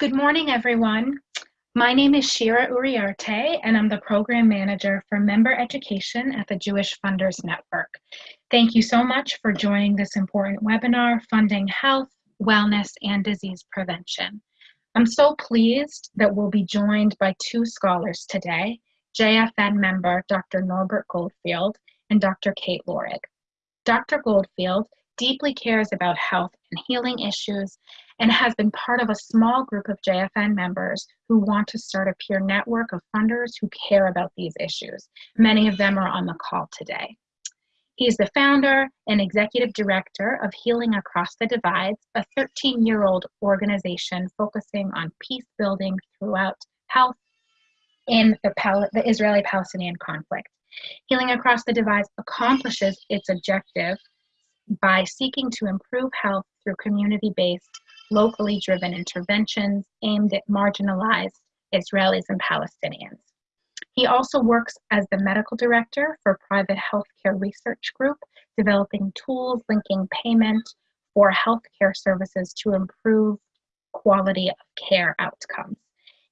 Good morning, everyone. My name is Shira Uriarte, and I'm the Program Manager for Member Education at the Jewish Funders Network. Thank you so much for joining this important webinar, Funding Health, Wellness, and Disease Prevention. I'm so pleased that we'll be joined by two scholars today, JFN member Dr. Norbert Goldfield and Dr. Kate Lorig. Dr. Goldfield deeply cares about health and healing issues and has been part of a small group of JFN members who want to start a peer network of funders who care about these issues. Many of them are on the call today. He is the founder and executive director of Healing Across the Divides, a 13 year old organization focusing on peace building throughout health in the, Pal- the Israeli Palestinian conflict. Healing Across the Divides accomplishes its objective by seeking to improve health through community based, locally driven interventions aimed at marginalized Israelis and Palestinians. He also works as the medical director for Private Healthcare Research Group, developing tools linking payment for healthcare services to improve quality of care outcomes.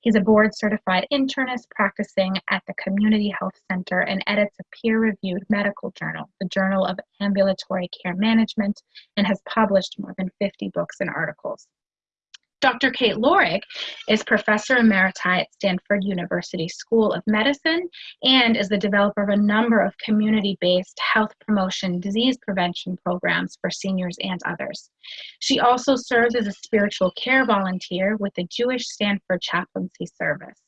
He's a board certified internist practicing at the Community Health Center and edits a peer reviewed medical journal, the Journal of Ambulatory Care Management, and has published more than 50 books and articles. Dr. Kate Lorig is professor emeriti at Stanford University School of Medicine and is the developer of a number of community based health promotion, disease prevention programs for seniors and others. She also serves as a spiritual care volunteer with the Jewish Stanford Chaplaincy Service.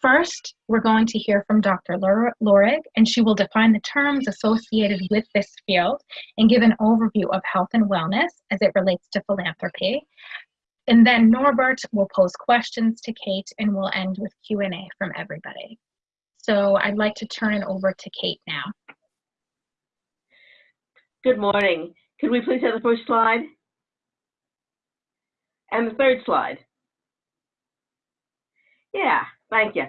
First, we're going to hear from Dr. Lorig, and she will define the terms associated with this field and give an overview of health and wellness as it relates to philanthropy. And then Norbert will pose questions to Kate and we'll end with Q&A from everybody. So I'd like to turn it over to Kate now. Good morning. Could we please have the first slide? And the third slide. Yeah, thank you.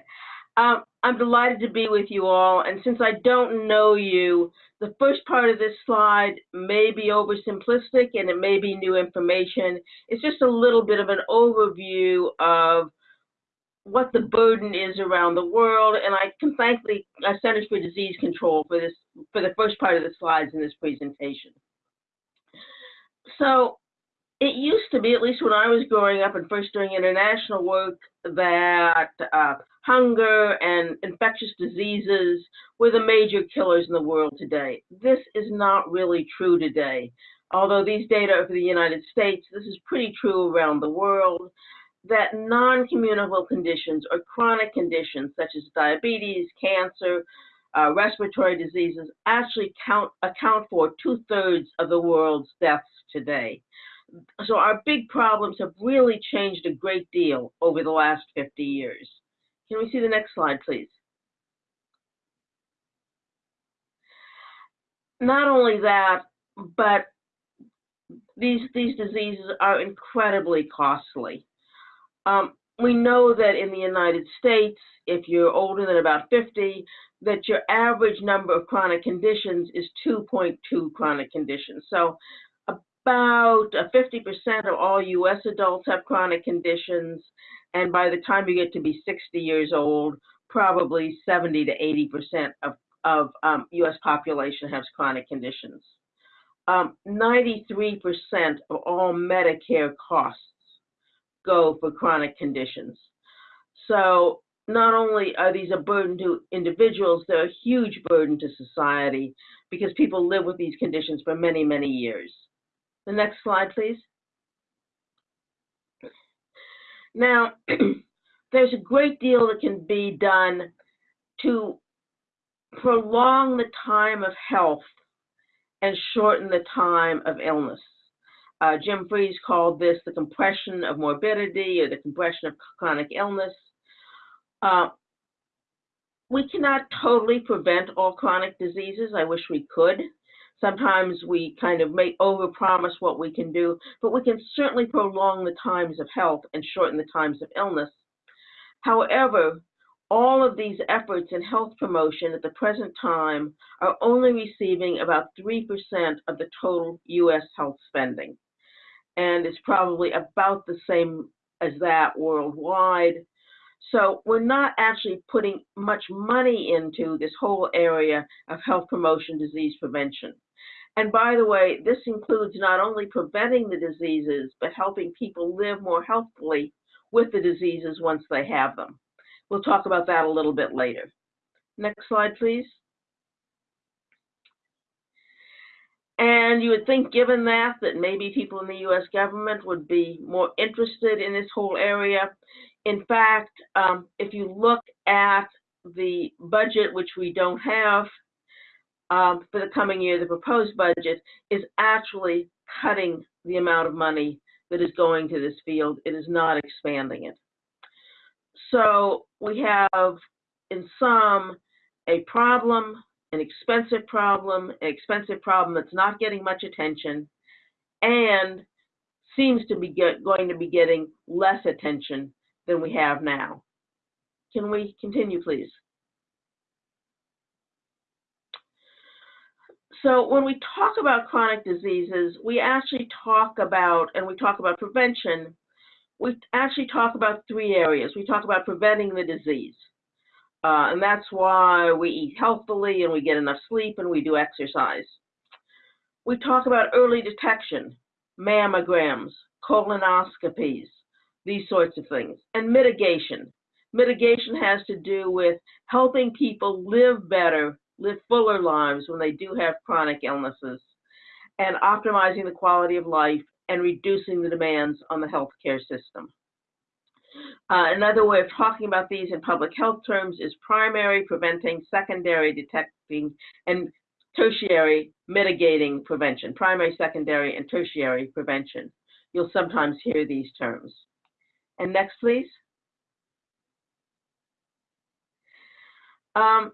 Um, I'm delighted to be with you all, and since I don't know you, the first part of this slide may be oversimplistic and it may be new information. It's just a little bit of an overview of what the burden is around the world, and I can thank the Centers for Disease Control for this for the first part of the slides in this presentation. So it used to be, at least when I was growing up and first doing international work, that uh, hunger and infectious diseases were the major killers in the world today. This is not really true today. Although these data are for the United States, this is pretty true around the world that non-communicable conditions or chronic conditions such as diabetes, cancer, uh, respiratory diseases actually count, account for two-thirds of the world's deaths today so our big problems have really changed a great deal over the last 50 years. Can we see the next slide, please? Not only that, but these, these diseases are incredibly costly. Um, we know that in the United States, if you're older than about 50, that your average number of chronic conditions is 2.2 chronic conditions. So about 50% uh, of all US adults have chronic conditions, and by the time you get to be 60 years old, probably 70 to 80% of, of um, US population has chronic conditions. 93% um, of all Medicare costs go for chronic conditions. So not only are these a burden to individuals, they're a huge burden to society because people live with these conditions for many, many years. The next slide, please. Now, there's a great deal that can be done to prolong the time of health and shorten the time of illness. Uh, Jim Fries called this the compression of morbidity or the compression of chronic illness. Uh, we cannot totally prevent all chronic diseases. I wish we could. Sometimes we kind of may overpromise what we can do, but we can certainly prolong the times of health and shorten the times of illness. However, all of these efforts in health promotion at the present time are only receiving about 3% of the total US health spending. And it's probably about the same as that worldwide. So we're not actually putting much money into this whole area of health promotion, disease prevention. And by the way, this includes not only preventing the diseases, but helping people live more healthfully with the diseases once they have them. We'll talk about that a little bit later. Next slide, please. And you would think, given that, that maybe people in the US government would be more interested in this whole area. In fact, um, if you look at the budget, which we don't have um, for the coming year, the proposed budget is actually cutting the amount of money that is going to this field. It is not expanding it. So we have, in sum, a problem, an expensive problem, an expensive problem that's not getting much attention, and seems to be get, going to be getting less attention than we have now. Can we continue, please? So when we talk about chronic diseases, we actually talk about, and we talk about prevention, we actually talk about three areas. We talk about preventing the disease. Uh, and that's why we eat healthfully and we get enough sleep and we do exercise. We talk about early detection, mammograms, colonoscopies, these sorts of things, and mitigation. Mitigation has to do with helping people live better, live fuller lives when they do have chronic illnesses, and optimizing the quality of life and reducing the demands on the healthcare system. Uh, another way of talking about these in public health terms is primary preventing, secondary detecting, and tertiary mitigating prevention. Primary, secondary, and tertiary prevention. You'll sometimes hear these terms. And next, please. Um,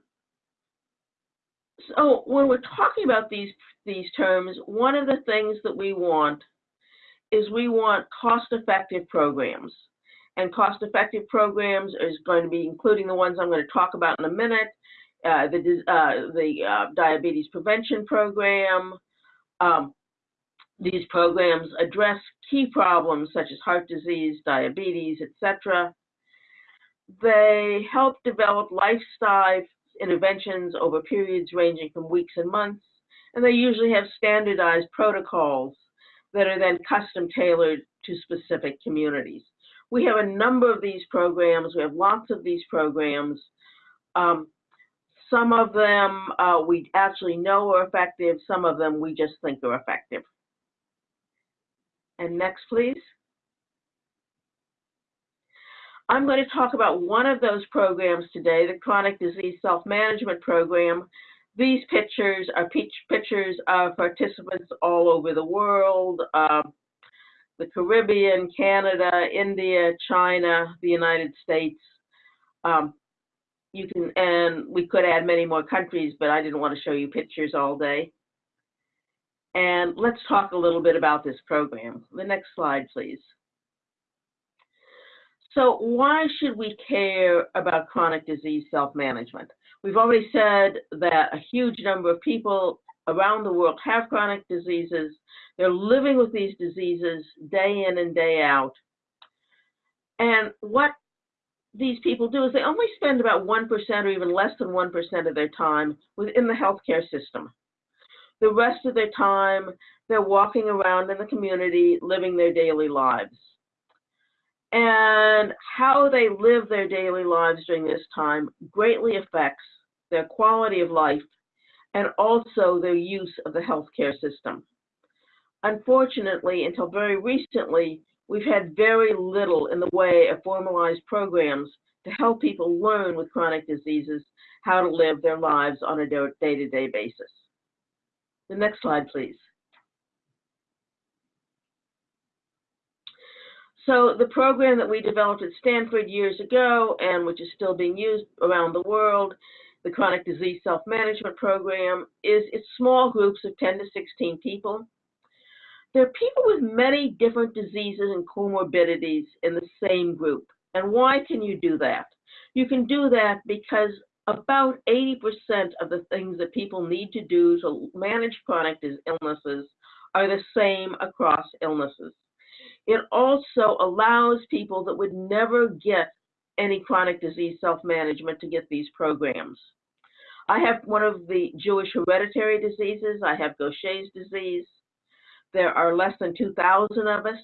so when we're talking about these, these terms, one of the things that we want is we want cost-effective programs and cost-effective programs is going to be including the ones I'm going to talk about in a minute, uh, the, uh, the uh, diabetes prevention program. Um, these programs address key problems such as heart disease, diabetes, etc. They help develop lifestyle interventions over periods ranging from weeks and months, and they usually have standardized protocols that are then custom tailored to specific communities. We have a number of these programs. We have lots of these programs. Um, some of them uh, we actually know are effective. Some of them we just think are effective. And next, please. I'm going to talk about one of those programs today, the Chronic Disease Self-Management Program. These pictures are pictures of participants all over the world. Uh, the Caribbean, Canada, India, China, the United States. Um, you can, and we could add many more countries, but I didn't want to show you pictures all day. And let's talk a little bit about this program. The next slide, please. So why should we care about chronic disease self-management? We've already said that a huge number of people around the world have chronic diseases. They're living with these diseases day in and day out. And what these people do is they only spend about 1% or even less than 1% of their time within the healthcare system. The rest of their time, they're walking around in the community, living their daily lives. And how they live their daily lives during this time greatly affects their quality of life and also their use of the healthcare system. Unfortunately, until very recently, we've had very little in the way of formalized programs to help people learn with chronic diseases how to live their lives on a day-to-day -day basis. The next slide, please. So the program that we developed at Stanford years ago and which is still being used around the world the chronic disease self-management program is it's small groups of 10 to 16 people. There are people with many different diseases and comorbidities in the same group. And why can you do that? You can do that because about 80% of the things that people need to do to manage chronic illnesses are the same across illnesses. It also allows people that would never get any chronic disease self-management to get these programs. I have one of the Jewish hereditary diseases. I have Gaucher's disease. There are less than 2,000 of us.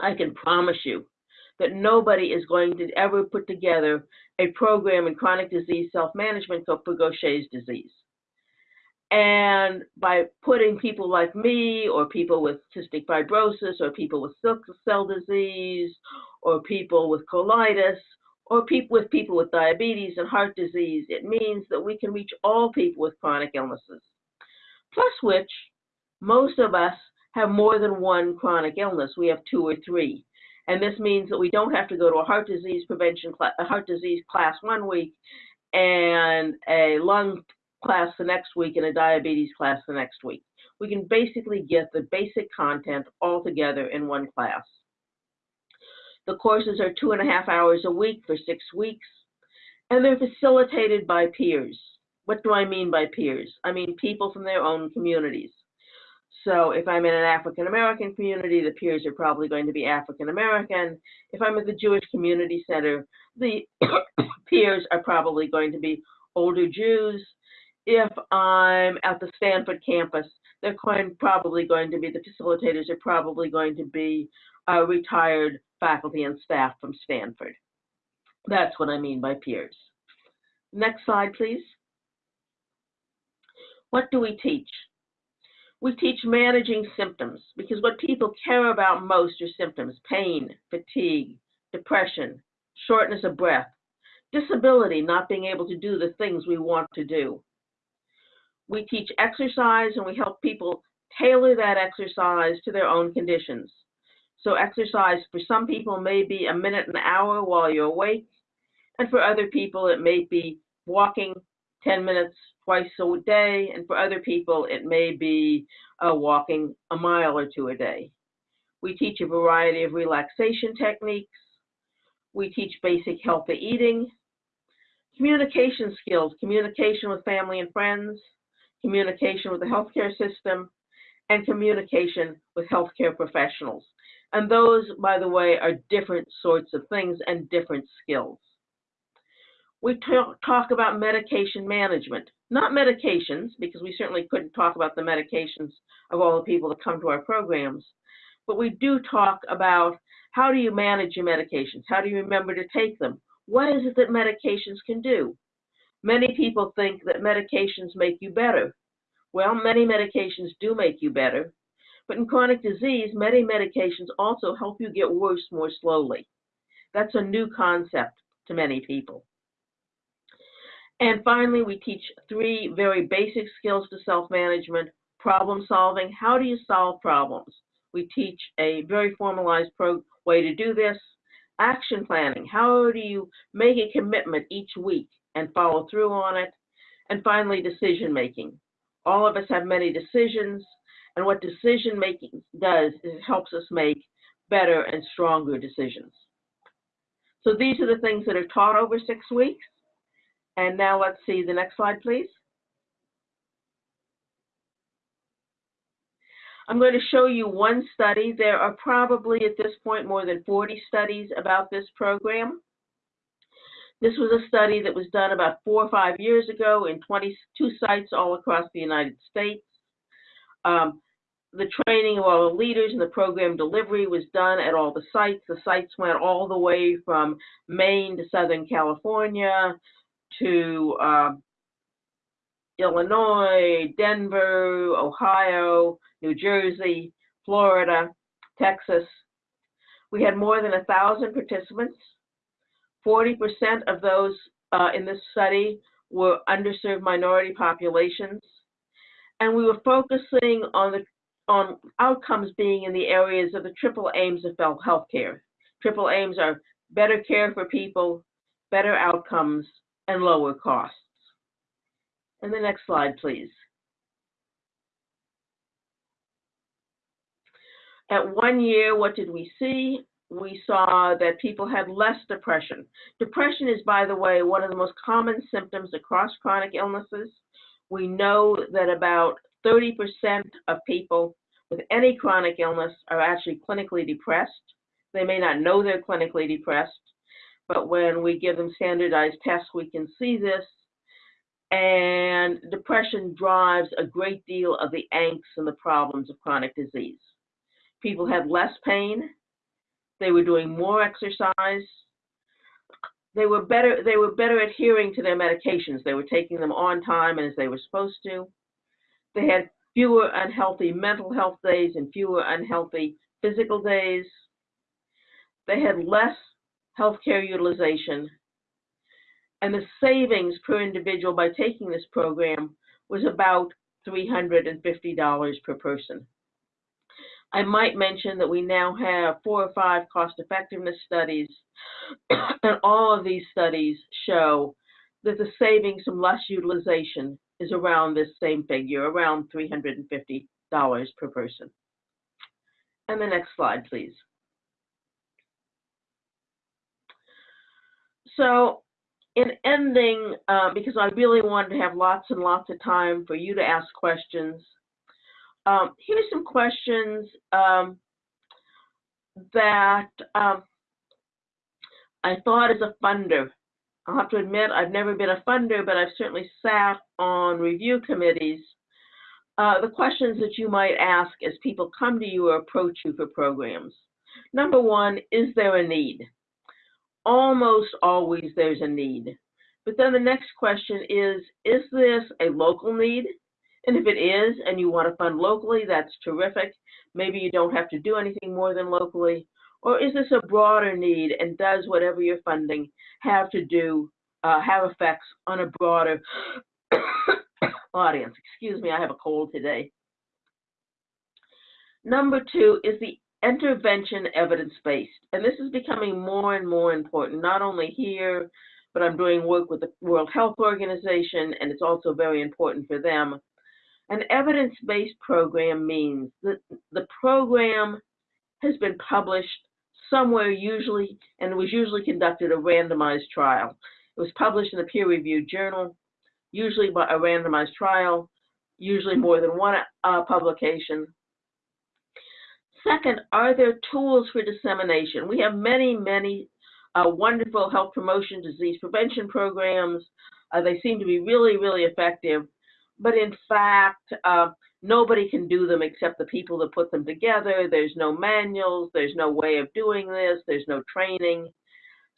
I can promise you that nobody is going to ever put together a program in chronic disease self-management for Gaucher's disease. And by putting people like me, or people with cystic fibrosis, or people with sickle cell disease, or people with colitis, or people with people with diabetes and heart disease, it means that we can reach all people with chronic illnesses. Plus which, most of us have more than one chronic illness. We have two or three. And this means that we don't have to go to a heart disease prevention, a heart disease class one week and a lung class the next week and a diabetes class the next week. We can basically get the basic content all together in one class. The courses are two and a half hours a week for six weeks, and they're facilitated by peers. What do I mean by peers? I mean people from their own communities. So if I'm in an African American community, the peers are probably going to be African American. If I'm at the Jewish Community Center, the peers are probably going to be older Jews. If I'm at the Stanford campus, they're probably going to be, the facilitators are probably going to be uh, retired faculty and staff from Stanford. That's what I mean by peers. Next slide, please. What do we teach? We teach managing symptoms because what people care about most are symptoms, pain, fatigue, depression, shortness of breath, disability, not being able to do the things we want to do. We teach exercise and we help people tailor that exercise to their own conditions. So exercise for some people may be a minute, an hour while you're awake. And for other people, it may be walking 10 minutes twice a day. And for other people, it may be uh, walking a mile or two a day. We teach a variety of relaxation techniques. We teach basic healthy eating, communication skills, communication with family and friends, communication with the healthcare system, and communication with healthcare professionals. And those, by the way, are different sorts of things and different skills. We talk about medication management, not medications, because we certainly couldn't talk about the medications of all the people that come to our programs, but we do talk about how do you manage your medications? How do you remember to take them? What is it that medications can do? Many people think that medications make you better. Well, many medications do make you better, but in chronic disease, many medications also help you get worse more slowly. That's a new concept to many people. And finally, we teach three very basic skills to self-management, problem solving. How do you solve problems? We teach a very formalized way to do this. Action planning. How do you make a commitment each week and follow through on it? And finally, decision making. All of us have many decisions. And what decision making does is it helps us make better and stronger decisions. So these are the things that are taught over six weeks. And now let's see the next slide, please. I'm going to show you one study. There are probably at this point more than 40 studies about this program. This was a study that was done about four or five years ago in 22 sites all across the United States. Um, the training of all the leaders and the program delivery was done at all the sites. The sites went all the way from Maine to Southern California to uh, Illinois, Denver, Ohio, New Jersey, Florida, Texas. We had more than a thousand participants. 40% of those uh, in this study were underserved minority populations. And we were focusing on the on outcomes being in the areas of the triple aims of healthcare. Triple aims are better care for people, better outcomes, and lower costs. And the next slide, please. At one year, what did we see? We saw that people had less depression. Depression is, by the way, one of the most common symptoms across chronic illnesses. We know that about 30% of people with any chronic illness are actually clinically depressed. They may not know they're clinically depressed, but when we give them standardized tests, we can see this. And depression drives a great deal of the angst and the problems of chronic disease. People had less pain. They were doing more exercise. They were better. They were better adhering to their medications. They were taking them on time and as they were supposed to. They had fewer unhealthy mental health days and fewer unhealthy physical days. They had less healthcare utilization. And the savings per individual by taking this program was about $350 per person. I might mention that we now have four or five cost effectiveness studies, and all of these studies show that the savings from less utilization is around this same figure, around $350 per person. And the next slide, please. So in ending, uh, because I really wanted to have lots and lots of time for you to ask questions, um, here's some questions um, that um, I thought as a funder. I'll have to admit I've never been a funder, but I've certainly sat on review committees. Uh, the questions that you might ask as people come to you or approach you for programs. Number one, is there a need? almost always there's a need. But then the next question is, is this a local need? And if it is, and you want to fund locally, that's terrific. Maybe you don't have to do anything more than locally. Or is this a broader need, and does whatever you're funding have to do, uh, have effects on a broader audience? Excuse me, I have a cold today. Number two is the intervention evidence-based. And this is becoming more and more important, not only here, but I'm doing work with the World Health Organization, and it's also very important for them. An evidence-based program means that the program has been published somewhere usually, and was usually conducted a randomized trial. It was published in a peer-reviewed journal, usually by a randomized trial, usually more than one uh, publication, Second, are there tools for dissemination? We have many, many uh, wonderful health promotion, disease prevention programs. Uh, they seem to be really, really effective. But in fact, uh, nobody can do them except the people that put them together. There's no manuals. There's no way of doing this. There's no training.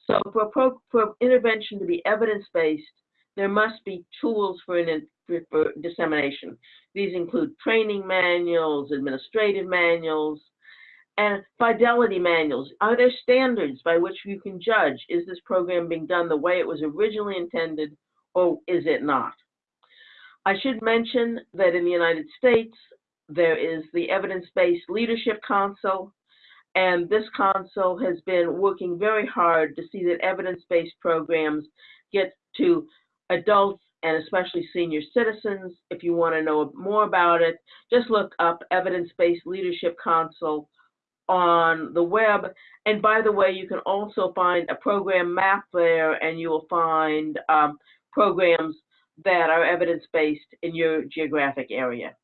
So for, pro, for intervention to be evidence-based, there must be tools for, an, for, for dissemination. These include training manuals, administrative manuals, and fidelity manuals. Are there standards by which you can judge, is this program being done the way it was originally intended or is it not? I should mention that in the United States, there is the Evidence-Based Leadership Council, and this council has been working very hard to see that evidence-based programs get to adults and especially senior citizens. If you want to know more about it, just look up Evidence-Based Leadership Council on the web. And by the way, you can also find a program map there and you will find um, programs that are evidence-based in your geographic area.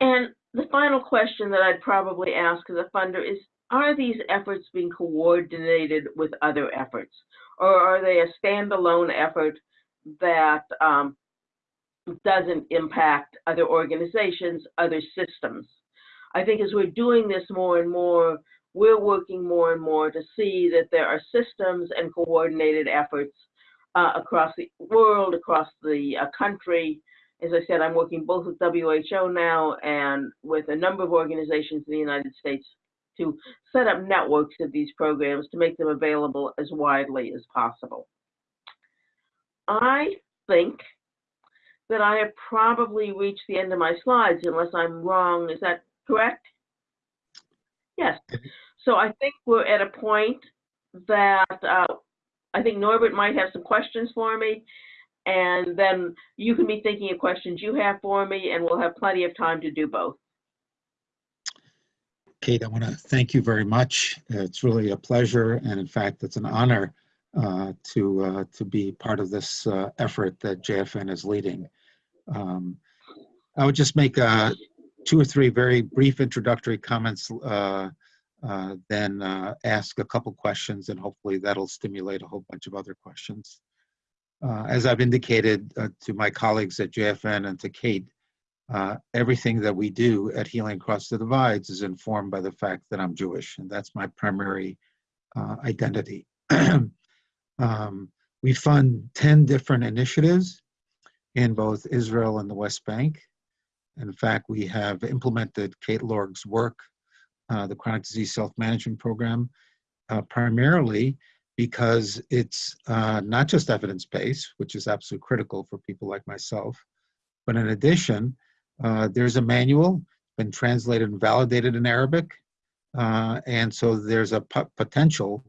And the final question that I'd probably ask as a funder is, are these efforts being coordinated with other efforts? Or are they a standalone effort that um, doesn't impact other organizations, other systems? I think as we're doing this more and more, we're working more and more to see that there are systems and coordinated efforts uh, across the world, across the uh, country. As I said, I'm working both with WHO now and with a number of organizations in the United States to set up networks of these programs to make them available as widely as possible. I think that I have probably reached the end of my slides unless I'm wrong. Is that correct? Yes. So I think we're at a point that uh, I think Norbert might have some questions for me, and then you can be thinking of questions you have for me, and we'll have plenty of time to do both. Kate, I want to thank you very much. It's really a pleasure, and in fact, it's an honor uh, to uh, to be part of this uh, effort that JFN is leading. Um, I would just make a, two or three very brief introductory comments, uh, then uh, ask a couple questions, and hopefully that'll stimulate a whole bunch of other questions. Uh, as I've indicated uh, to my colleagues at JFN and to Kate, uh, everything that we do at Healing Across the Divides is informed by the fact that I'm Jewish, and that's my primary identity. um, we fund 10 different initiatives in both Israel and the West Bank. In fact, we have implemented Kate Lorig's work, uh, the Chronic Disease Self-Management Program, uh, primarily because it's uh, not just evidence-based, which is absolutely critical for people like myself, but in addition, uh, there's a manual, been translated and validated in Arabic, uh, and so there's a potential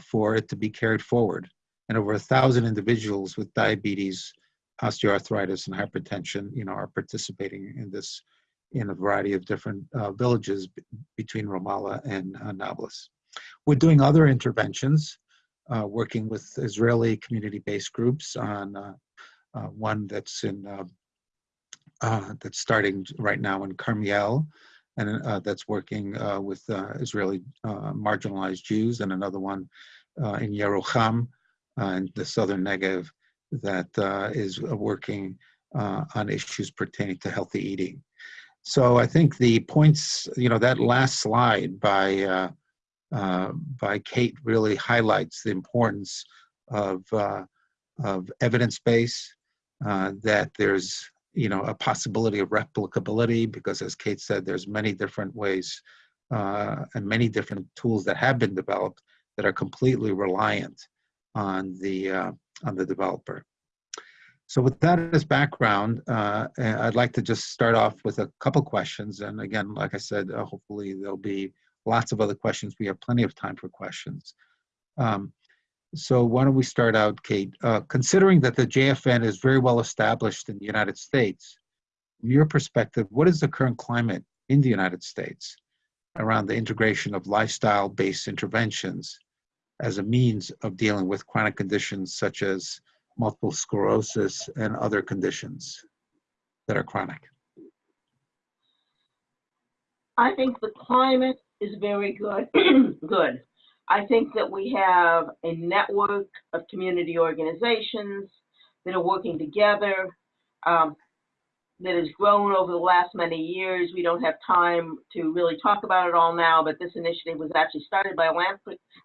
for it to be carried forward. And over a thousand individuals with diabetes, osteoarthritis, and hypertension, you know, are participating in this in a variety of different uh, villages between Ramallah and uh, Nablus. We're doing other interventions, uh, working with Israeli community-based groups on uh, uh, one that's in uh, that's starting right now in Carmiel, and that's working with Israeli marginalized Jews, and another one in Yerucham, in the southern Negev, that is working on issues pertaining to healthy eating. So I think the points, you know, that last slide by uh, uh, by Kate really highlights the importance of uh, of evidence base. Uh, that there's you know a possibility of replicability because, as Kate said, there's many different ways uh, and many different tools that have been developed that are completely reliant on the uh, on the developer. So with that as background, uh, I'd like to just start off with a couple questions. And again, like I said, uh, hopefully there'll be lots of other questions. We have plenty of time for questions. Um, so why don't we start out, Kate? Uh, considering that the JFN is very well established in the United States, from your perspective, what is the current climate in the United States around the integration of lifestyle-based interventions as a means of dealing with chronic conditions such as multiple sclerosis and other conditions that are chronic? I think the climate is very good. good. I think that we have a network of community organizations that are working together um, that has grown over the last many years. We don't have time to really talk about it all now, but this initiative was actually started by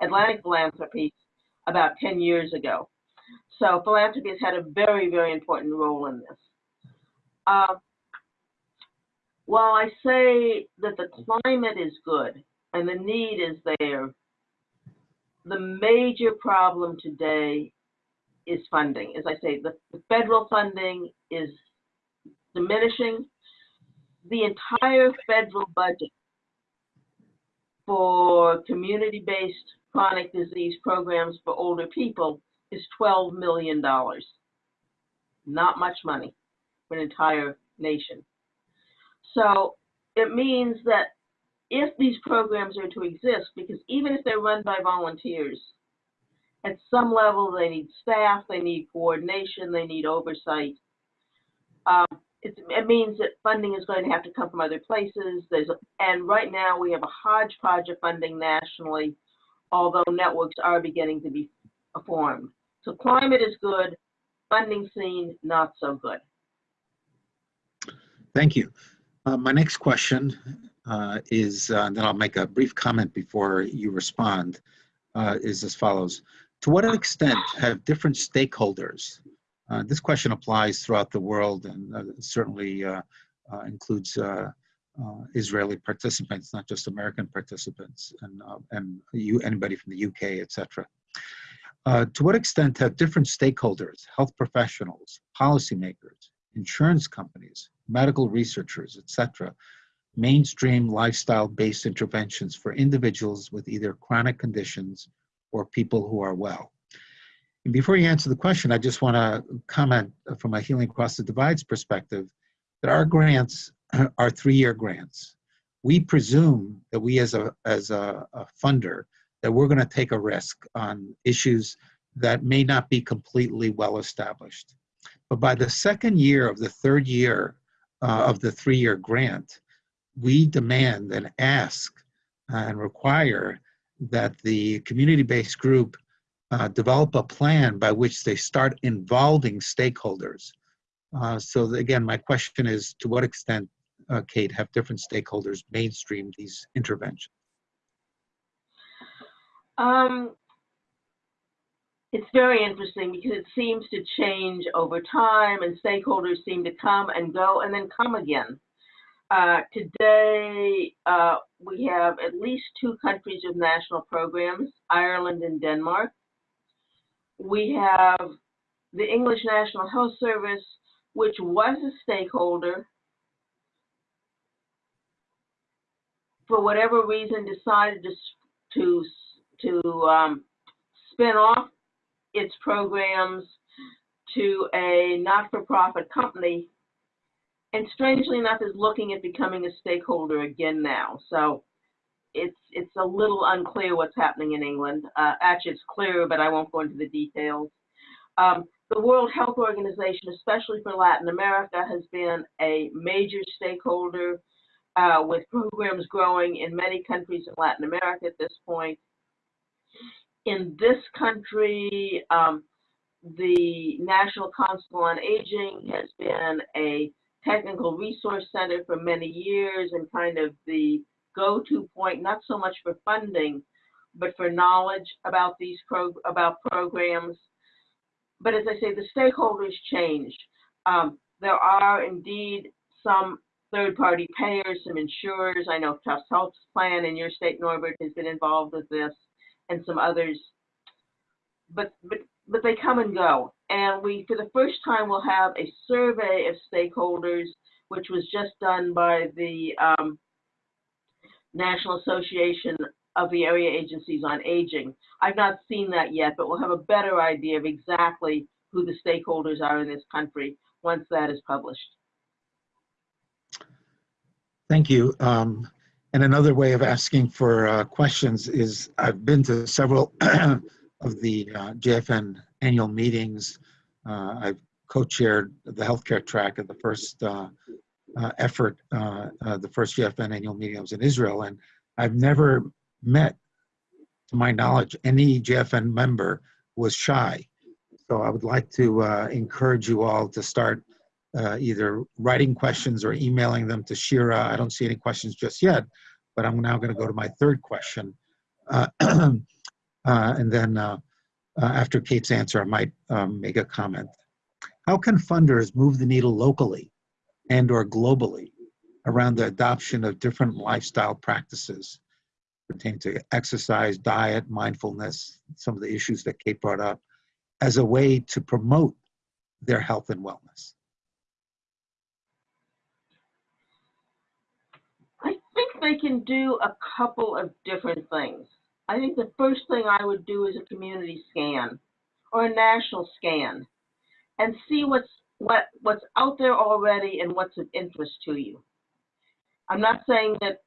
Atlantic Philanthropy about 10 years ago. So philanthropy has had a very, very important role in this. Uh, while I say that the climate is good and the need is there, the major problem today is funding. As I say, the, the federal funding is diminishing. The entire federal budget for community-based chronic disease programs for older people is $12 million. Not much money for an entire nation. So it means that if these programs are to exist, because even if they're run by volunteers, at some level they need staff, they need coordination, they need oversight. Um, it means that funding is going to have to come from other places. There's a, and right now we have a hodgepodge of funding nationally, although networks are beginning to be formed. So climate is good, funding scene not so good. Thank you. Uh, my next question uh, is, uh, then I'll make a brief comment before you respond, uh, is as follows. To what extent have different stakeholders, uh, this question applies throughout the world and uh, certainly includes Israeli participants, not just American participants, and, and you, anybody from the UK, etc. Uh, to what extent have different stakeholders, health professionals, policymakers, insurance companies, medical researchers, etc., mainstream lifestyle-based interventions for individuals with either chronic conditions or people who are well? And before you answer the question, I just want to comment from a Healing Across the Divides perspective that our grants are three-year grants. We presume that we as a, as a, a funder that we're going to take a risk on issues that may not be completely well established. But by the second year of the third year uh, of the three-year grant, we demand and ask and require that the community-based group uh, develop a plan by which they start involving stakeholders. Uh, so again, my question is, to what extent, uh, Kate, have different stakeholders mainstream these interventions? Um, it's very interesting because it seems to change over time and stakeholders seem to come and go and then come again. Uh, today, uh, we have at least two countries with national programs, Ireland and Denmark. We have the English National Health Service, which was a stakeholder, for whatever reason decided to, to, to um, spin off its programs to a not-for-profit company and strangely enough is looking at becoming a stakeholder again now. So it's it's a little unclear what's happening in England. Uh, actually, it's clear, but I won't go into the details. Um, the World Health Organization, especially for Latin America, has been a major stakeholder uh, with programs growing in many countries in Latin America at this point. In this country, um, the National Council on Aging has been a technical resource center for many years and kind of the go-to point, not so much for funding, but for knowledge about these about programs. But as I say, the stakeholders change. Um, there are indeed some third-party payers, some insurers. I know Tufts Health Plan in your state, Norbert, has been involved with this, and some others. But but but they come and go. And we, for the first time, will have a survey of stakeholders, which was just done by the um, National Association of the Area Agencies on Aging. I've not seen that yet, but we'll have a better idea of exactly who the stakeholders are in this country once that is published. Thank you. Um, and another way of asking for uh, questions is I've been to several of the uh, JFN annual meetings. Uh, I've co-chaired the healthcare track of the first uh, uh, effort, uh, the first JFN annual meeting. Was in Israel, and I've never met, to my knowledge, any JFN member was shy. So I would like to encourage you all to start uh, either writing questions or emailing them to Shira. I don't see any questions just yet, but I'm now going to go to my third question. Uh, uh, and then uh, uh, after Kate's answer, I might um, make a comment. How can funders move the needle locally and or globally around the adoption of different lifestyle practices pertaining to exercise, diet, mindfulness, some of the issues that Kate brought up, as a way to promote their health and wellness? I think they can do a couple of different things. I think the first thing I would do is a community scan or a national scan and see what's what what's out there already and what's of interest to you. I'm not saying that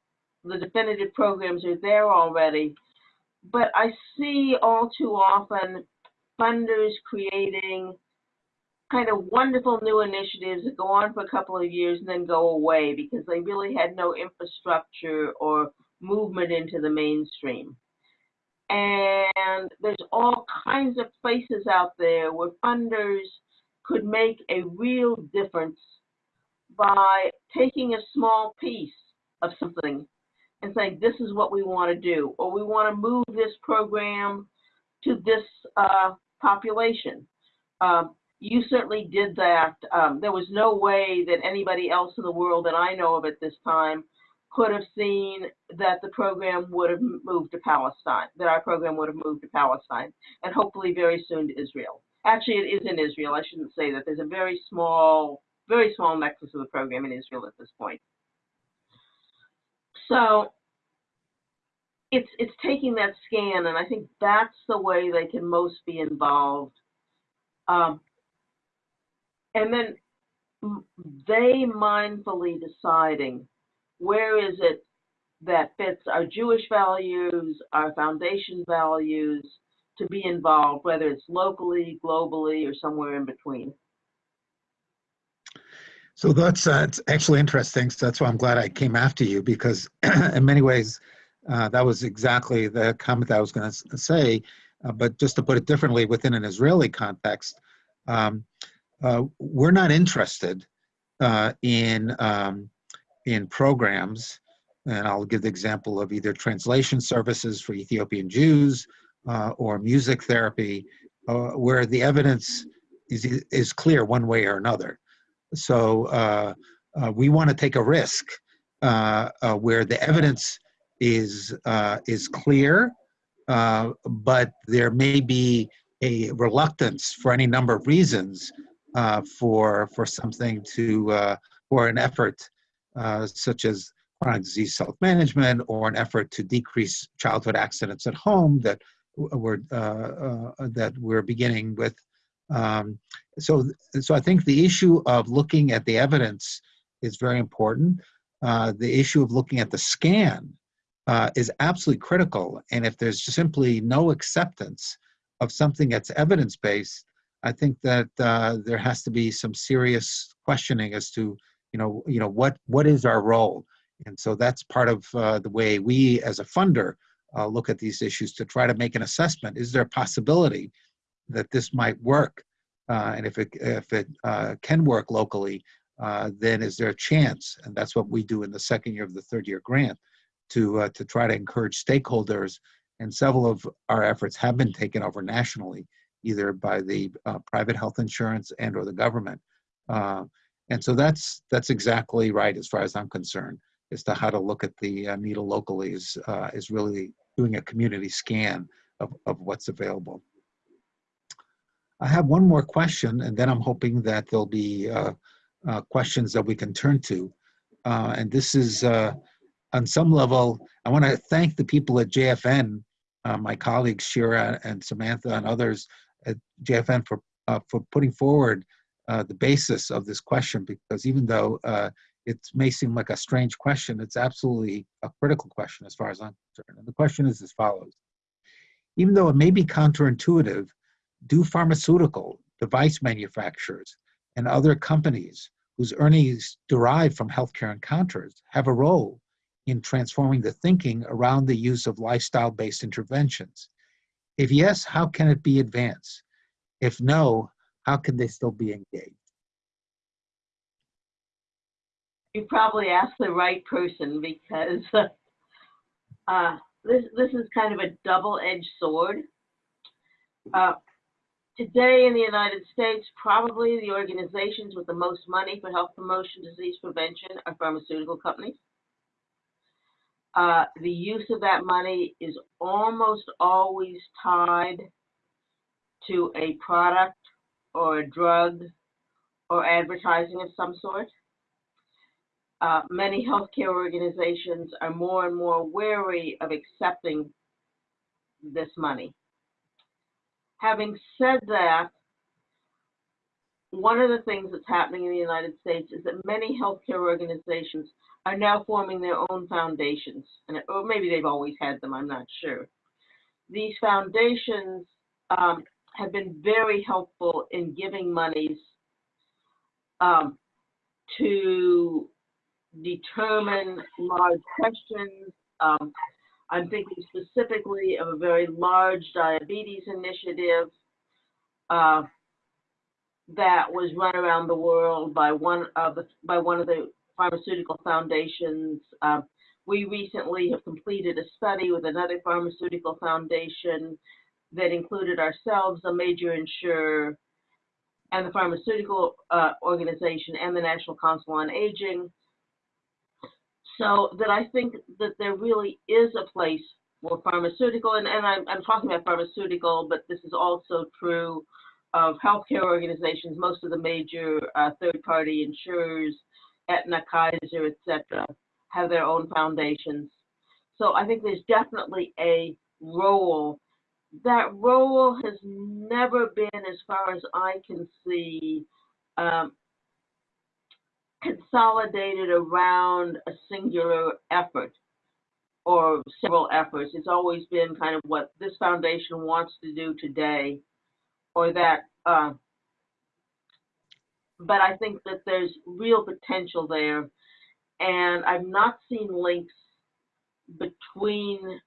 the definitive programs are there already, but I see all too often funders creating kind of wonderful new initiatives that go on for a couple of years and then go away because they really had no infrastructure or movement into the mainstream. And there's all kinds of places out there where funders could make a real difference by taking a small piece of something and saying, this is what we want to do, or we want to move this program to this uh, population. Um, you certainly did that. Um, there was no way that anybody else in the world that I know of at this time could have seen that the program would have moved to Palestine, that our program would have moved to Palestine, and hopefully very soon to Israel. Actually, it is in Israel. I shouldn't say that. There's a very small, very small nexus of the program in Israel at this point. So it's it's taking that scan, and I think that's the way they can most be involved. Um, and then they mindfully deciding where is it that fits our Jewish values, our foundation values, to be involved, whether it's locally, globally, or somewhere in between. So that's uh, actually interesting. So that's why I'm glad I came after you because, in many ways, uh, that was exactly the comment that I was going to say. Uh, but just to put it differently, within an Israeli context, um, uh, we're not interested uh, in um, in programs, and I'll give the example of either translation services for Ethiopian Jews uh, or music therapy, uh, where the evidence is is clear one way or another. So uh, uh, we want to take a risk where the evidence is is clear, but there may be a reluctance for any number of reasons uh, for for something to uh, or an effort uh, such as chronic disease self-management or an effort to decrease childhood accidents at home that we're uh, uh, that we're beginning with. Um, so so I think the issue of looking at the evidence is very important. Uh, the issue of looking at the scan is absolutely critical. And if there's simply no acceptance of something that's evidence-based, I think that uh, there has to be some serious questioning as to, you know, you know what what is our role. And so that's part of uh, the way we, as a funder, uh, look at these issues to try to make an assessment. Is there a possibility that this might work? Uh, and if it if it uh, can work locally, uh, then is there a chance? And that's what we do in the second year of the third year grant to to try to encourage stakeholders. And several of our efforts have been taken over nationally, either by the uh, private health insurance and or the government. Uh, and so that's that's exactly right as far as I'm concerned as to how to look at the uh, needle locally is uh, is really doing a community scan of, of what's available. I have one more question, and then I'm hoping that there'll be uh, questions that we can turn to. And this is, on some level, I want to thank the people at JFN, uh, my colleagues Shira and Samantha and others at JFN for uh, for putting forward uh, the basis of this question. Because even though uh, it may seem like a strange question, it's absolutely a critical question as far as I'm concerned. And the question is as follows: Even though it may be counterintuitive, do pharmaceutical device manufacturers and other companies whose earnings derive from healthcare encounters have a role in transforming the thinking around the use of lifestyle based interventions? If yes, how can it be advanced? If no, how can they still be engaged? You probably asked the right person because uh, this this is kind of a double-edged sword. Uh, today in the United States, probably the organizations with the most money for health promotion, disease prevention are pharmaceutical companies. Uh, the use of that money is almost always tied to a product or a drug or advertising of some sort. Uh, many healthcare organizations are more and more wary of accepting this money. Having said that, one of the things that's happening in the United States is that many healthcare organizations are now forming their own foundations, and or maybe they've always had them. I'm not sure. These foundations um, have been very helpful in giving monies um, to determine large questions. Um, I'm thinking specifically of a very large diabetes initiative uh, that was run around the world by one of the by one of the pharmaceutical foundations. Uh, we recently have completed a study with another pharmaceutical foundation that included ourselves, a major insurer, and the pharmaceutical uh, organization and the National Council on Aging so that I think that there really is a place for pharmaceutical, and, and I'm, I'm talking about pharmaceutical, but this is also true of healthcare organizations, most of the major uh, third-party insurers, Aetna, Kaiser, etc., have their own foundations. So I think there's definitely a role. That role has never been, as far as I can see, um, consolidated around a singular effort or several efforts. It's always been kind of what this foundation wants to do today, or that uh, but I think that there's real potential there. And I've not seen links between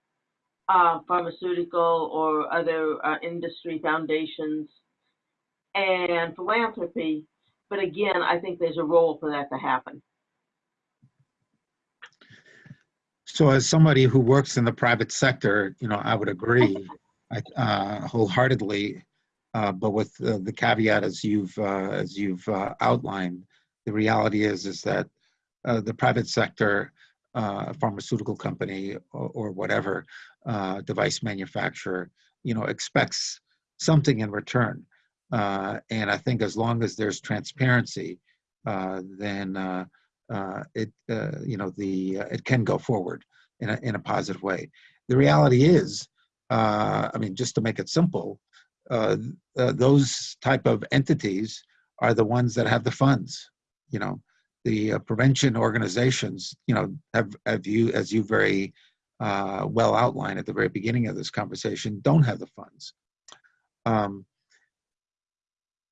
uh, pharmaceutical or other uh, industry foundations and philanthropy. But again, I think there's a role for that to happen. So as somebody who works in the private sector, you know, I would agree I- uh, wholeheartedly. Uh, But with uh, the caveat as you've, uh, as you've uh, outlined, the reality is, is that uh, the private sector, pharmaceutical company or or whatever, device manufacturer, you know, expects something in return. And I think as long as there's transparency, then it, you know, the, it can go forward in a, in a positive way. The reality is, I mean, just to make it simple, uh, uh, those type of entities are the ones that have the funds, you know. The uh, prevention organizations, you know, have, have you, as you very uh, well outlined at the very beginning of this conversation, don't have the funds. Um,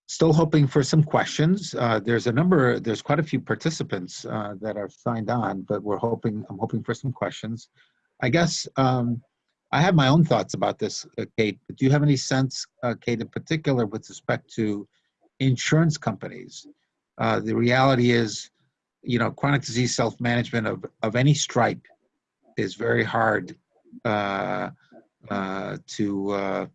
Still hoping for some questions. Uh, There's a number, there's quite a few participants uh, that are signed on, but we're hoping, I'm hoping for some questions. I guess um, I have my own thoughts about this, uh, Kate. but Do you have any sense, uh, Kate, in particular with respect to insurance companies? Uh, The reality is, you know, chronic disease self-management of, of any stripe is very hard uh, uh, to, uh,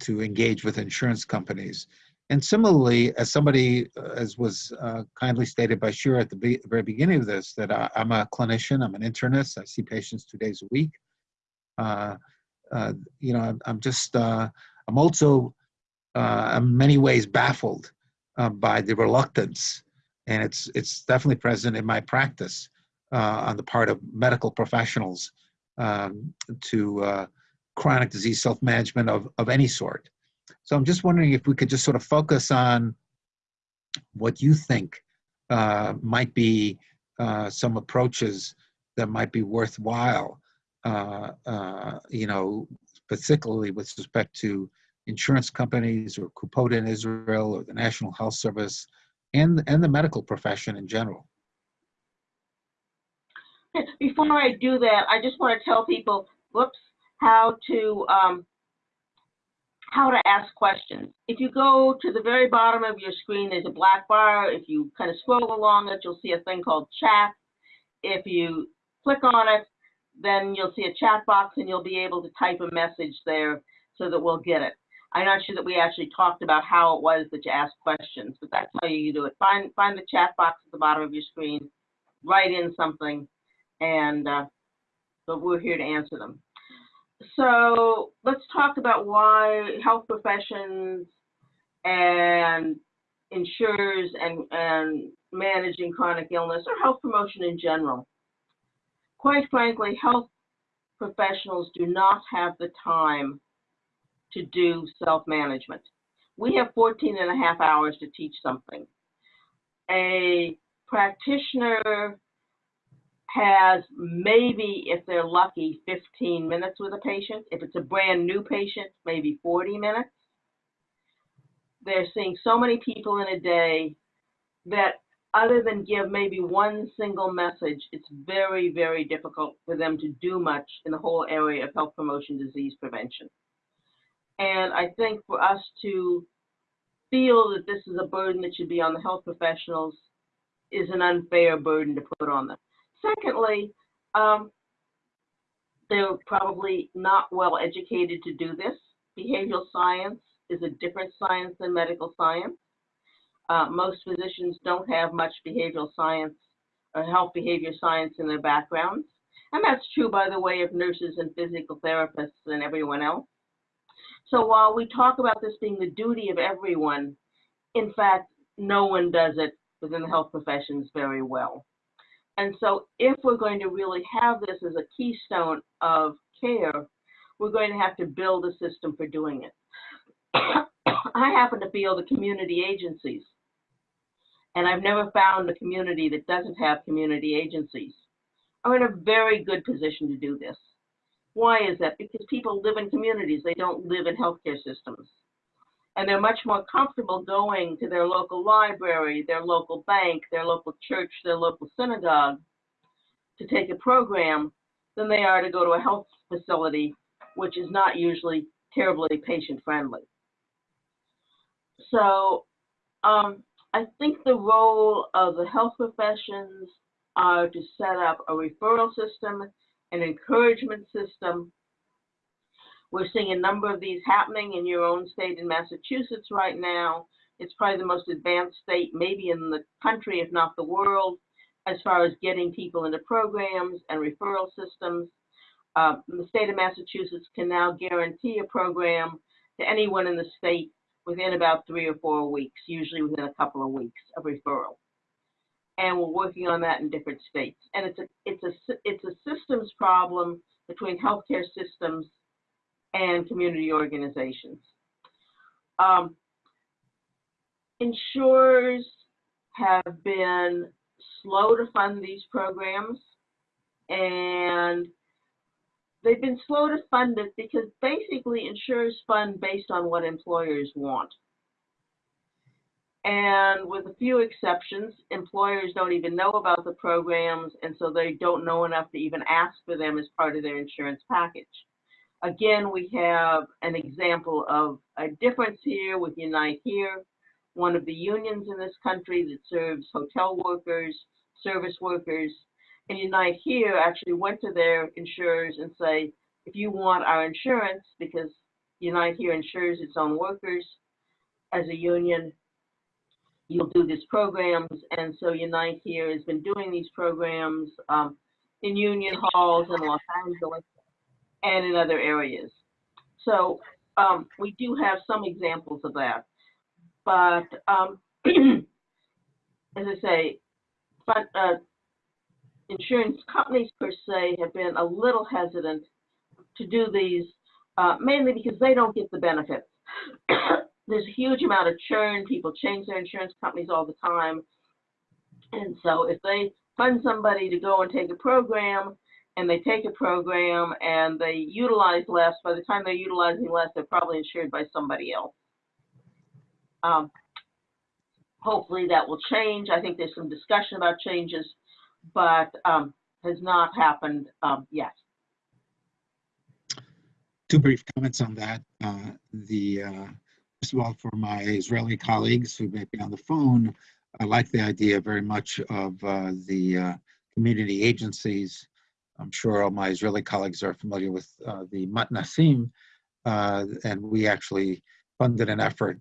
to engage with insurance companies. And similarly, as somebody, uh, as was uh, kindly stated by Shira at the be- very beginning of this, that I, I'm a clinician, I'm an internist, I see patients two days a week. Uh, uh, you know, I'm, just, uh, I'm also, in many ways baffled by the reluctance, and it's it's definitely present in my practice on the part of medical professionals um, to chronic disease self-management of of any sort. So I'm just wondering if we could just sort of focus on what you think uh, might be uh, some approaches that might be worthwhile, you know, particularly with respect to insurance companies or Kupota in Israel or the National Health Service and, and the medical profession in general. Before I do that, I just want to tell people, whoops, how to um, how to ask questions. If you go to the very bottom of your screen, there's a black bar. If you kind of scroll along it, you'll see a thing called chat. If you click on it, then you'll see a chat box and you'll be able to type a message there so that we'll get it. I'm not sure that we actually talked about how it was that you asked questions, but that's how you do it. Find find the chat box at the bottom of your screen, write in something, and uh, but we're here to answer them. So let's talk about why health professions and insurers and, and managing chronic illness or health promotion in general. Quite frankly, health professionals do not have the time to do self-management. We have 14 and a half hours to teach something. A practitioner has maybe, if they're lucky, 15 minutes with a patient. If it's a brand new patient, maybe 40 minutes. They're seeing so many people in a day that other than give maybe one single message, it's very, very difficult for them to do much in the whole area of health promotion, disease prevention. And I think for us to feel that this is a burden that should be on the health professionals is an unfair burden to put on them. Secondly, um, they're probably not well educated to do this. Behavioral science is a different science than medical science. Uh, most physicians don't have much behavioral science or health behavior science in their backgrounds. And that's true, by the way, of nurses and physical therapists and everyone else. So while we talk about this being the duty of everyone, in fact, no one does it within the health professions very well. And so if we're going to really have this as a keystone of care, we're going to have to build a system for doing it. I happen to feel the community agencies, and I've never found a community that doesn't have community agencies, are in a very good position to do this. Why is that? Because people live in communities, they don't live in healthcare systems. and they're much more comfortable going to their local library, their local bank, their local church, their local synagogue to take a program than they are to go to a health facility, which is not usually terribly patient friendly. So um, I think the role of the health professions are to set up a referral system, an encouragement system. We're seeing a number of these happening in your own state in Massachusetts right now. It's probably the most advanced state, maybe in the country, if not the world, as far as getting people into programs and referral systems. Uh, the state of Massachusetts can now guarantee a program to anyone in the state within about three or four weeks, usually within a couple of weeks of referral. And we're working on that in different states. And it's a it's a it's a systems problem between healthcare systems and community organizations. Um, insurers have been slow to fund these programs and they've been slow to fund this because basically insurers fund based on what employers want. And with a few exceptions, employers don't even know about the programs, and so they don't know enough to even ask for them as part of their insurance package. Again, we have an example of a difference here with Unite Here, one of the unions in this country that serves hotel workers, service workers, and Unite Here actually went to their insurers and say, if you want our insurance, because Unite Here insures its own workers as a union, you'll do these programs. And so Unite Here has been doing these programs um, in union halls in Los Angeles and in other areas. So um, we do have some examples of that. But um, as I say, but uh, insurance companies per se have been a little hesitant to do these, uh, mainly because they don't get the benefits. There's a huge amount of churn. People change their insurance companies all the time. And so if they fund somebody to go and take a program and they take a program and they utilize less, by the time they're utilizing less, they're probably insured by somebody else. Um, hopefully that will change. I think there's some discussion about changes but um, has not happened um, yet. Two brief comments on that. Uh, the uh, first of all, for my Israeli colleagues who may be on the phone, I like the idea very much of uh, the uh, community agencies. I'm sure all my Israeli colleagues are familiar with uh, the Matnasim, uh, and we actually funded an effort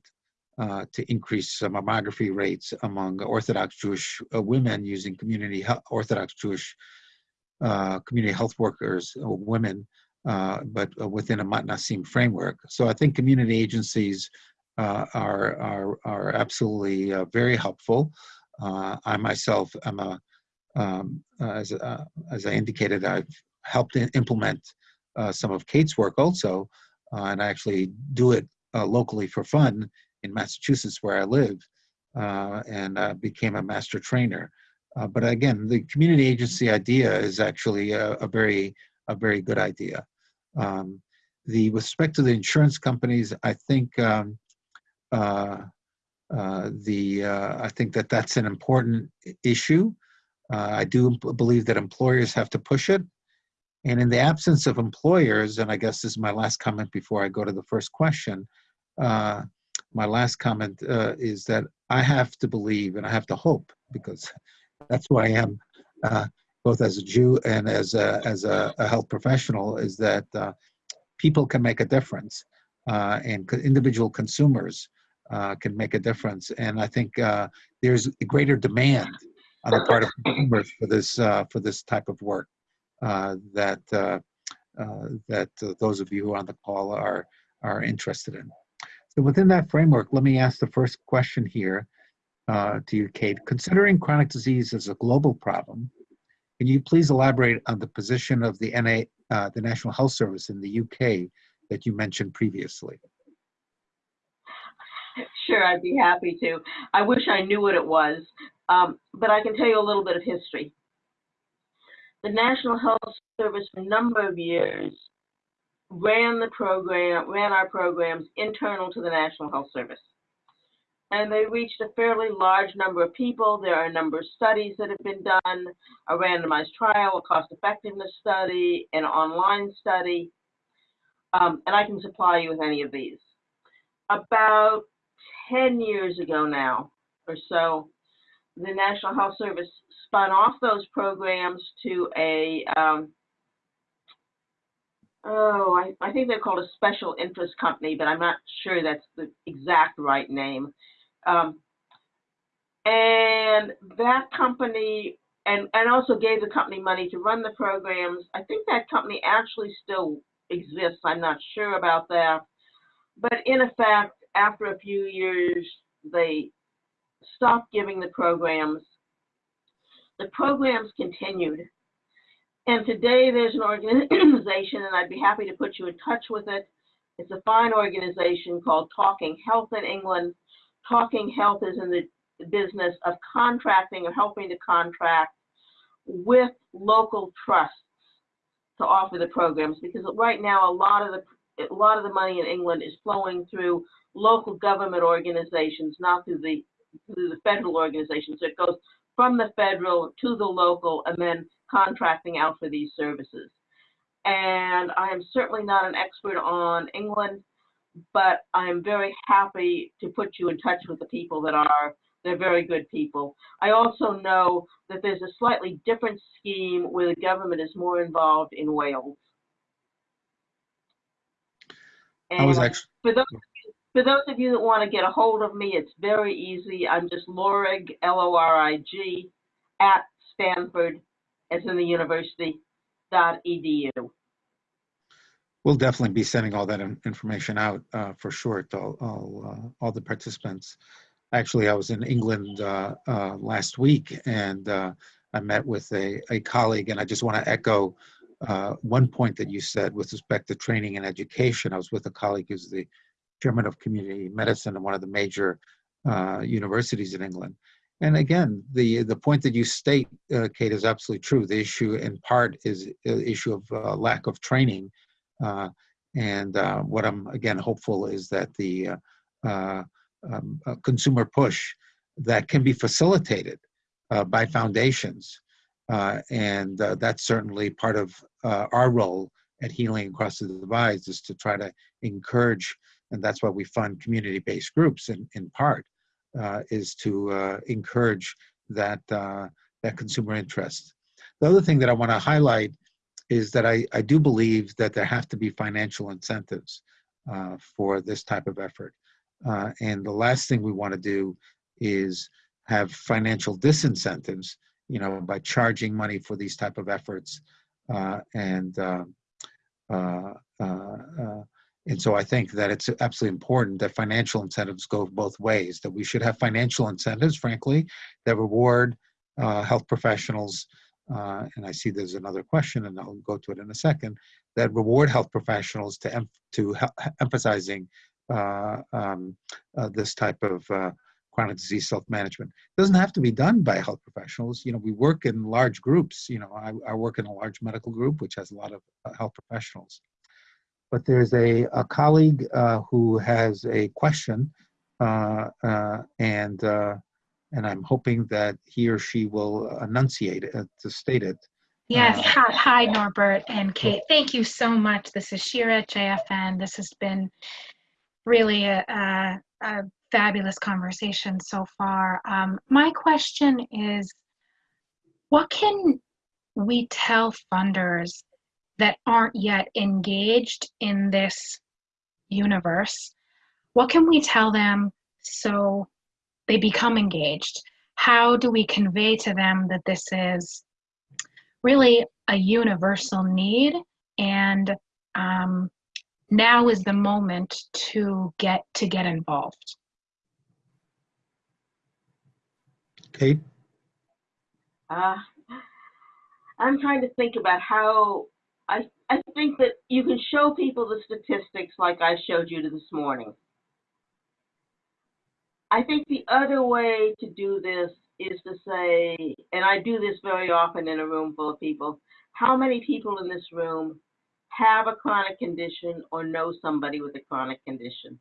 uh, to increase uh, mammography rates among Orthodox Jewish uh, women using community Orthodox Jewish uh, community health workers, uh, women, but within a Matnasim framework. So I think community agencies are, are, are absolutely very helpful. I myself am a, um, as, as I indicated, I've helped implement some of Kate's work also, and I actually do it locally for fun in Massachusetts where I live uh, and uh, became a master trainer. Uh, but again, the community agency idea is actually a, a very, a very good idea. Um, the with respect to the insurance companies, I think um, uh, uh, the uh, I think that that's an important issue. I do believe that employers have to push it. And in the absence of employers, and I guess this is my last comment before I go to the first question, my last comment uh, is that I have to believe and I have to hope because that's who I am, uh, both as a Jew and as a, as a, a health professional, is that uh, people can make a difference uh, and individual consumers uh, can make a difference. And I think uh, there's a greater demand on the part of consumers for this for this type of work that that those of you on the call are are interested in. So within that framework, let me ask the first question here uh, to you, Kate. Considering chronic disease as a global problem, can you please elaborate on the position of the NA, uh, the National Health Service in the UK that you mentioned previously? Sure, I'd be happy to. I wish I knew what it was, um, but I can tell you a little bit of history. The National Health Service for a number of years ran the program, ran our programs internal to the National Health Service. And they reached a fairly large number of people. There are a number of studies that have been done, a randomized trial, a cost effectiveness study, an online study. Um, and I can supply you with any of these. About 10 years ago now or so, the National Health Service spun off those programs to a, um, oh, I, I think they're called a special interest company, but I'm not sure that's the exact right name. Um, and that company, and, and also gave the company money to run the programs. I think that company actually still exists. I'm not sure about that. But in effect, after a few years, they stopped giving the programs. The programs continued. And today there's an organization, and I'd be happy to put you in touch with it. It's a fine organization called Talking Health in England. Talking Health is in the business of contracting or helping to contract with local trusts to offer the programs because right now a lot of the a lot of the money in England is flowing through local government organizations, not through the through the federal organizations. So it goes from the federal to the local and then contracting out for these services. And I am certainly not an expert on England, but I am very happy to put you in touch with the people that are. They're very good people. I also know that there's a slightly different scheme where the government is more involved in Wales. I was actually, for those, for those of you that want to get a hold of me, it's very easy. I'm just Lorig, L-O-R-I-G, at Stanford, as in the university, dot edu. we'll definitely be sending all that in- information out uh, for sure to all, all, uh, all the participants. Actually, I was in England uh, uh, last week and uh, I met with a, a colleague and I just want to echo uh, one point that you said with respect to training and education. I was with a colleague who's the chairman of community medicine at one of the major universities in England. And again, the the point that you state, uh, Kate, is absolutely true. The issue, in part, is the issue of uh, lack of training. Uh, and uh, what I'm again hopeful is that the uh, uh, um, uh, consumer push that can be facilitated uh, by foundations, uh, and uh, that's certainly part of uh, our role at Healing Across the Divides is to try to encourage, and that's why we fund community-based groups in in part, uh, is to uh, encourage that uh, that consumer interest. The other thing that I want to highlight is that I, I do believe that there have to be financial incentives uh, for this type of effort. Uh, and the last thing we want to do is have financial disincentives, you know, by charging money for these type of efforts. Uh, and uh, uh, uh, uh, and so I think that it's absolutely important that financial incentives go both ways. That we should have financial incentives, frankly, that reward uh, health professionals uh, and I see there's another question, and I'll go to it in a second, that reward health professionals to em- to emphasizing uh, um, uh, this type of uh, chronic disease self-management. It doesn't have to be done by health professionals. You know, we work in large groups. You know, I, I work in a large medical group, which has a lot of uh, health professionals. But there's a, a colleague uh, who has a question, uh, uh, and uh, and I'm hoping that he or she will enunciate it, to state it. Yes, Uh, hi, hi Norbert and Kate. Thank you so much. This is Shira at JFN. This has been really a, a, a fabulous conversation so far. Um, my question is, what can we tell funders that aren't yet engaged in this universe? What can we tell them so they become engaged? How do we convey to them that this is really a universal need and um, now is the moment to get to get involved Kate? Uh, I'm trying to think about how I I think that you can show people the statistics like I showed you this morning. I think the other way to do this is to say, and I do this very often in a room full of people, how many people in this room have a chronic condition or know somebody with a chronic condition?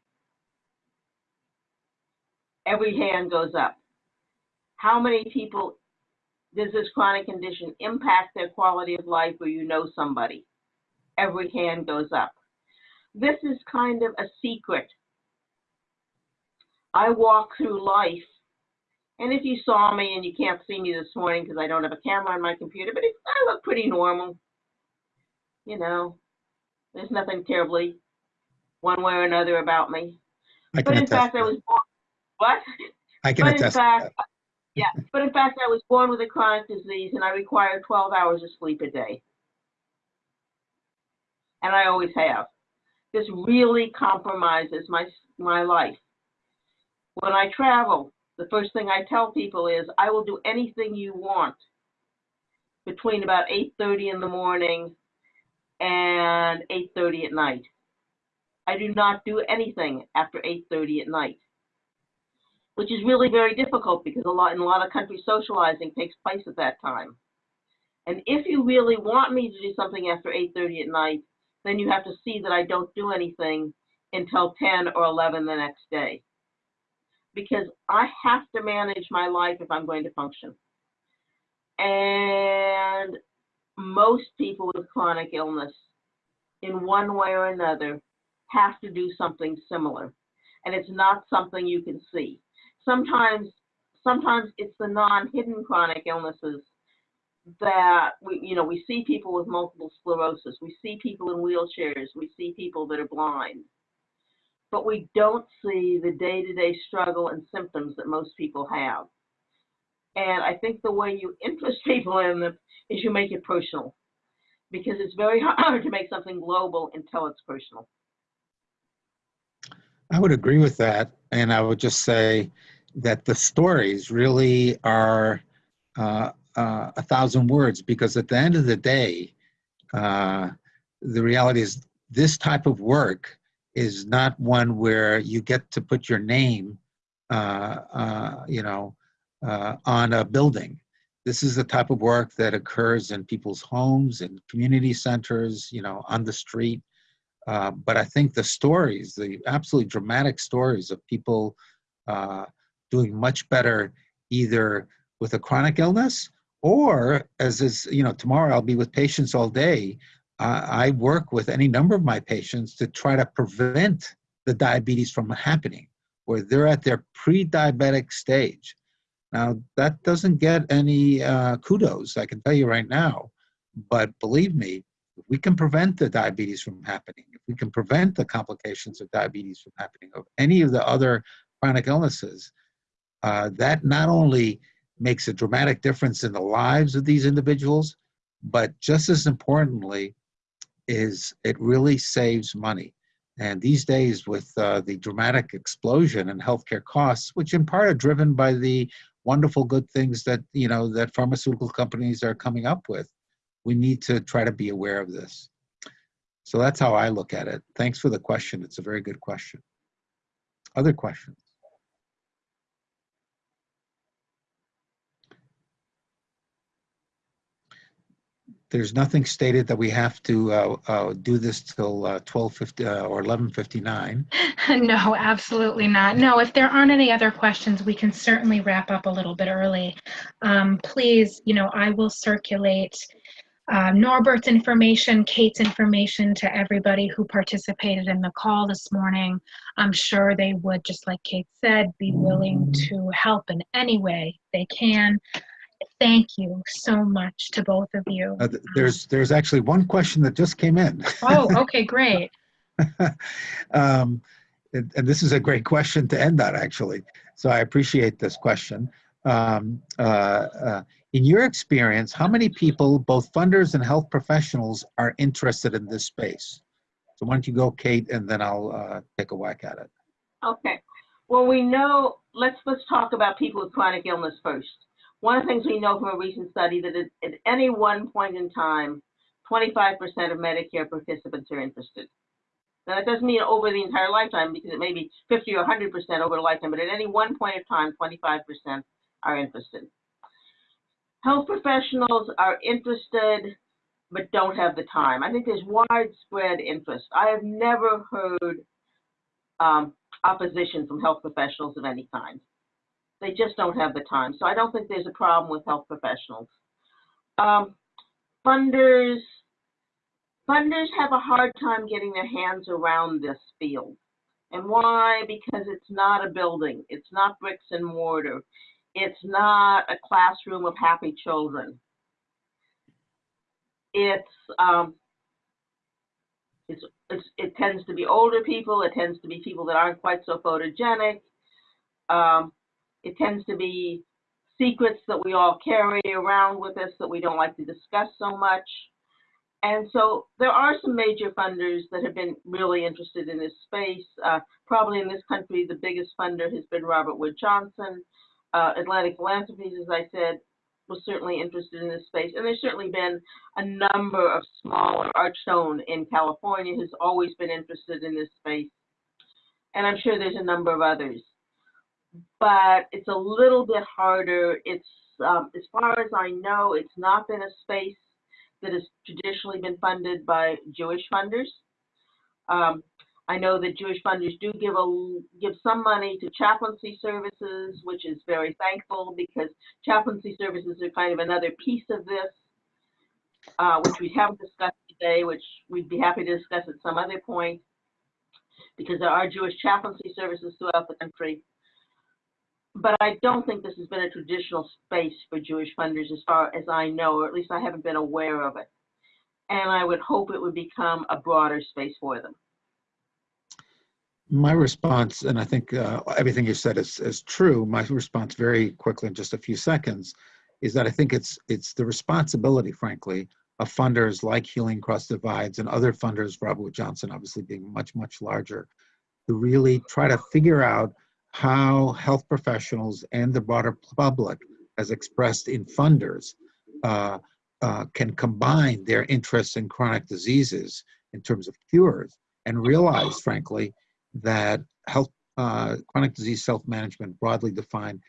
Every hand goes up. How many people does this chronic condition impact their quality of life or you know somebody? Every hand goes up. This is kind of a secret. I walk through life, and if you saw me and you can't see me this morning because I don't have a camera on my computer, but it, I look pretty normal. You know, there's nothing terribly one way or another about me. I But in attest. fact, I was born. What? I can But in attest. to fact, that. Yeah, but in fact, I was born with a chronic disease and I require 12 hours of sleep a day. And I always have. This really compromises my, my life. When I travel, the first thing I tell people is I will do anything you want between about 8.30 in the morning and 8.30 at night. I do not do anything after 8.30 at night which is really very difficult because a lot in a lot of countries socializing takes place at that time. And if you really want me to do something after 8:30 at night, then you have to see that I don't do anything until 10 or 11 the next day. Because I have to manage my life if I'm going to function. And most people with chronic illness, in one way or another, have to do something similar. And it's not something you can see sometimes sometimes it's the non-hidden chronic illnesses that we you know we see people with multiple sclerosis we see people in wheelchairs we see people that are blind but we don't see the day-to-day struggle and symptoms that most people have and i think the way you interest people in them is you make it personal because it's very hard to make something global until it's personal I would agree with that. And I would just say that the stories really are uh, uh, a thousand words because at the end of the day, uh, the reality is this type of work is not one where you get to put your name, uh, uh, you know, uh, on a building. This is the type of work that occurs in people's homes and community centers, you know, on the street. But I think the stories, the absolutely dramatic stories of people uh, doing much better either with a chronic illness or as is, you know, tomorrow I'll be with patients all day. Uh, I work with any number of my patients to try to prevent the diabetes from happening where they're at their pre-diabetic stage. Now, that doesn't get any uh, kudos, I can tell you right now. But believe me, if we can prevent the diabetes from happening, if we can prevent the complications of diabetes from happening, of any of the other chronic illnesses, uh, that not only makes a dramatic difference in the lives of these individuals, but just as importantly, is it really saves money. And these days, with uh, the dramatic explosion in healthcare costs, which in part are driven by the wonderful good things that you know that pharmaceutical companies are coming up with, we need to try to be aware of this. So that's how I look at it. Thanks for the question. It's a very good question. Other questions? There's nothing stated that we have to uh, uh, do this till uh, 12:50 uh, or 11:59. No, absolutely not. No, if there aren't any other questions, we can certainly wrap up a little bit early. Um, please, you know, I will circulate uh, Norbert's information, Kate's information to everybody who participated in the call this morning. I'm sure they would, just like Kate said, be willing to help in any way they can. Thank you so much to both of you. Uh, There's, there's actually one question that just came in. Oh, okay, great. um, and, and this is a great question to end on, actually. So I appreciate this question. Um, uh, uh, in your experience, how many people, both funders and health professionals, are interested in this space? So why don't you go, Kate, and then I'll uh, take a whack at it. Okay. Well, we know, let's, let's talk about people with chronic illness first. One of the things we know from a recent study that at, any one point in time, 25% of Medicare participants are interested. Now, that doesn't mean over the entire lifetime because it may be 50 or 100% over the lifetime, but at any one point of time, 25% are interested. Health professionals are interested but don't have the time. I think there's widespread interest. I have never heard um, opposition from health professionals of any kind. They just don't have the time. So I don't think there's a problem with health professionals. Um, funders, funders have a hard time getting their hands around this field. And why? Because it's not a building. It's not bricks and mortar. It's not a classroom of happy children. It's, um, it's, it's, it tends to be older people. It tends to be people that aren't quite so photogenic. Um, it tends to be secrets that we all carry around with us that we don't like to discuss so much. And so there are some major funders that have been really interested in this space. Uh, probably in this country, the biggest funder has been Robert Wood Johnson. Uh, Atlantic Philanthropies, as I said, was certainly interested in this space. And there's certainly been a number of smaller, Archstone in California has always been interested in this space. And I'm sure there's a number of others. But it's a little bit harder. It's, um, as far as I know, it's not been a space that has traditionally been funded by Jewish funders. Um, I know that Jewish funders do give a give some money to chaplaincy services, which is very thankful because chaplaincy services are kind of another piece of this, uh, which we haven't discussed today, which we'd be happy to discuss at some other point, because there are Jewish chaplaincy services throughout the country. But I don't think this has been a traditional space for Jewish funders as far as I know, or at least I haven't been aware of it. And I would hope it would become a broader space for them. My response, and I think uh, everything you said is, is true, my response very quickly in just a few seconds is that I think it's, it's the responsibility, frankly, of funders like Healing Cross Divides and other funders, Robert Johnson obviously being much, much larger, to really try to figure out how health professionals and the broader public, as expressed in funders, uh, uh, can combine their interests in chronic diseases in terms of cures and realize, frankly, that health, uh, chronic disease self-management, broadly defined,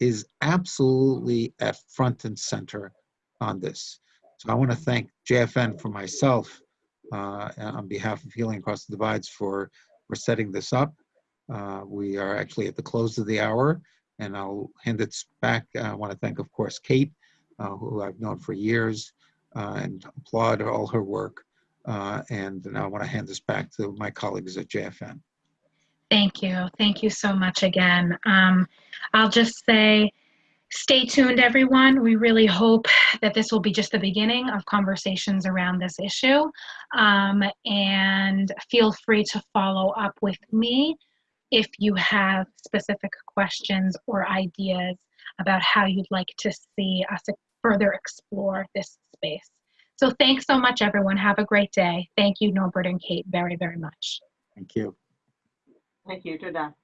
is absolutely at front and center on this. So I want to thank JFN for myself uh, on behalf of Healing Across the Divides for, for setting this up. Uh, we are actually at the close of the hour, and I'll hand it back. I want to thank, of course, Kate, uh, who I've known for years, uh, and applaud all her work. Uh, and now I want to hand this back to my colleagues at JFN. Thank you. Thank you so much again. Um, I'll just say, stay tuned, everyone. We really hope that this will be just the beginning of conversations around this issue. Um, and feel free to follow up with me if you have specific questions or ideas about how you'd like to see us further explore this space. So thanks so much, everyone. Have a great day. Thank you, Norbert and Kate, very, very much. Thank you. Thank you. Toda.